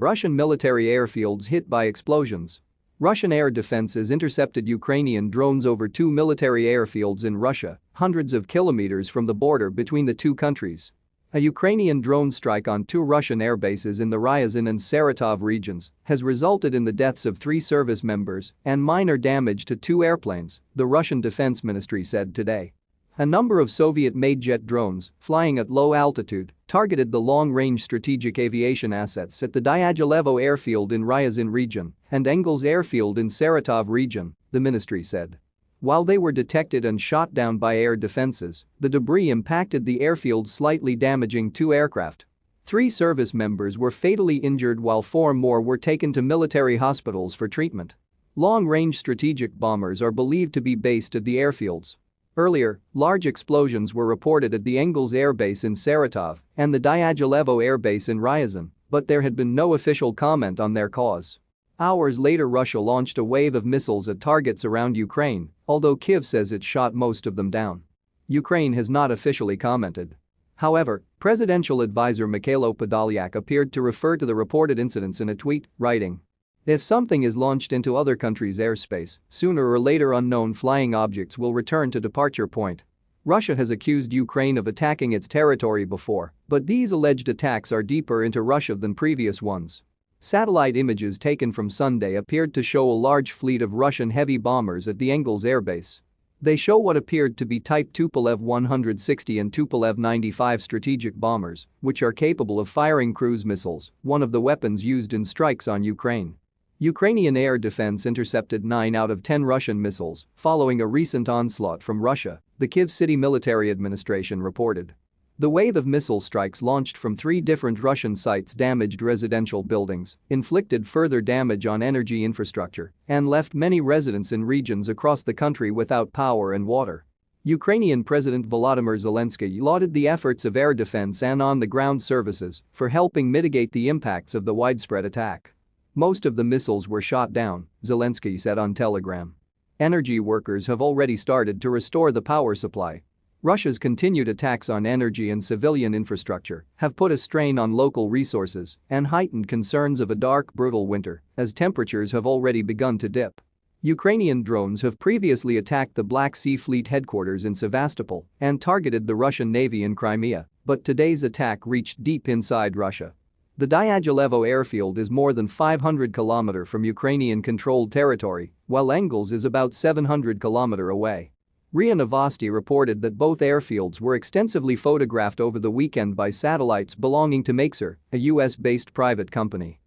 Russian military airfields hit by explosions. Russian air defenses intercepted Ukrainian drones over two military airfields in Russia, hundreds of kilometers from the border between the two countries. A Ukrainian drone strike on two Russian airbases in the Ryazan and Saratov regions has resulted in the deaths of three service members and minor damage to two airplanes, the Russian Defense Ministry said today. A number of Soviet-made jet drones, flying at low altitude, targeted the long-range strategic aviation assets at the Dyagilevo airfield in Ryazan region and Engels airfield in Saratov region, the ministry said. While they were detected and shot down by air defenses, the debris impacted the airfield slightly damaging two aircraft. Three service members were fatally injured while four more were taken to military hospitals for treatment. Long-range strategic bombers are believed to be based at the airfields. Earlier, large explosions were reported at the Engels Air Base in Saratov and the Dyagilevo Air Base in Ryazan, but there had been no official comment on their cause. Hours later Russia launched a wave of missiles at targets around Ukraine, although Kiev says it shot most of them down. Ukraine has not officially commented. However, presidential advisor Mikhailo Podolyak appeared to refer to the reported incidents in a tweet, writing, if something is launched into other countries' airspace, sooner or later unknown flying objects will return to departure point. Russia has accused Ukraine of attacking its territory before, but these alleged attacks are deeper into Russia than previous ones. Satellite images taken from Sunday appeared to show a large fleet of Russian heavy bombers at the Engels airbase. They show what appeared to be Type Tupolev 160 and Tupolev 95 strategic bombers, which are capable of firing cruise missiles, one of the weapons used in strikes on Ukraine. Ukrainian air defense intercepted 9 out of 10 Russian missiles following a recent onslaught from Russia, the Kyiv City Military Administration reported. The wave of missile strikes launched from three different Russian sites damaged residential buildings, inflicted further damage on energy infrastructure, and left many residents in regions across the country without power and water. Ukrainian President Volodymyr Zelensky lauded the efforts of air defense and on-the-ground services for helping mitigate the impacts of the widespread attack. Most of the missiles were shot down, Zelensky said on Telegram. Energy workers have already started to restore the power supply Russia's continued attacks on energy and civilian infrastructure have put a strain on local resources and heightened concerns of a dark, brutal winter as temperatures have already begun to dip. Ukrainian drones have previously attacked the Black Sea Fleet headquarters in Sevastopol and targeted the Russian Navy in Crimea, but today's attack reached deep inside Russia. The Dyagilevo airfield is more than 500 km from Ukrainian-controlled territory, while Engels is about 700 km away. RIA Novosti reported that both airfields were extensively photographed over the weekend by satellites belonging to Maxar, a US-based private company.